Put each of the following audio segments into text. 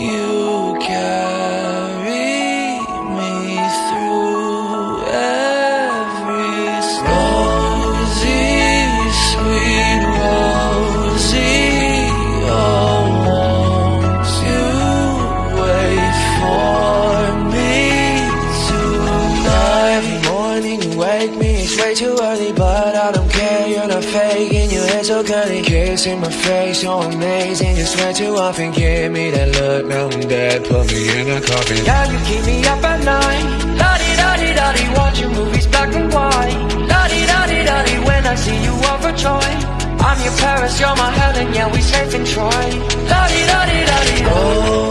you. wake me, it's way too early But I don't care, you're not faking Your hair so curly, kissing my face. So amazing, you sweat too often. Give me that look, now I'm dead. Put me in a coffin. Now you keep me up at night. La-di-da-di-da-di Watching movies black and white. La-di-da-di-da-di When I see you overjoyed I'm your Paris, you're my Helen Yeah, we safe in Troy La-di-da-di-da-di. Oh.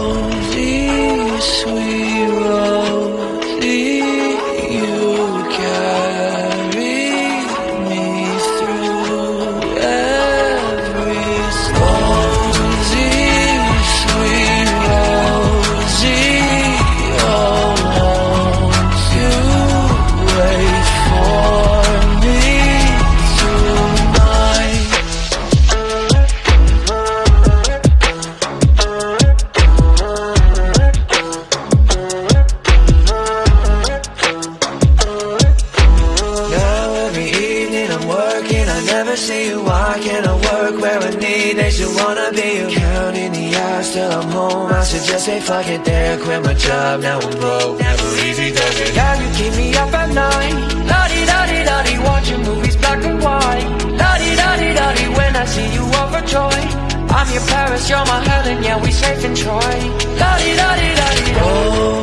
Working I never see you, can't I work where I need They should wanna be you. Counting the hours till I'm home I should just say fuck it there Quit my job, now I'm broke. Never easy does it. Yeah, you keep me up at night. La-di-da-di-da-di Watching movies black and white. La-di-da-di-da-di When I see you overjoyed I'm your Paris, you're my Helen Yeah, we safe in Troy La-di-da-di-da-di Oh,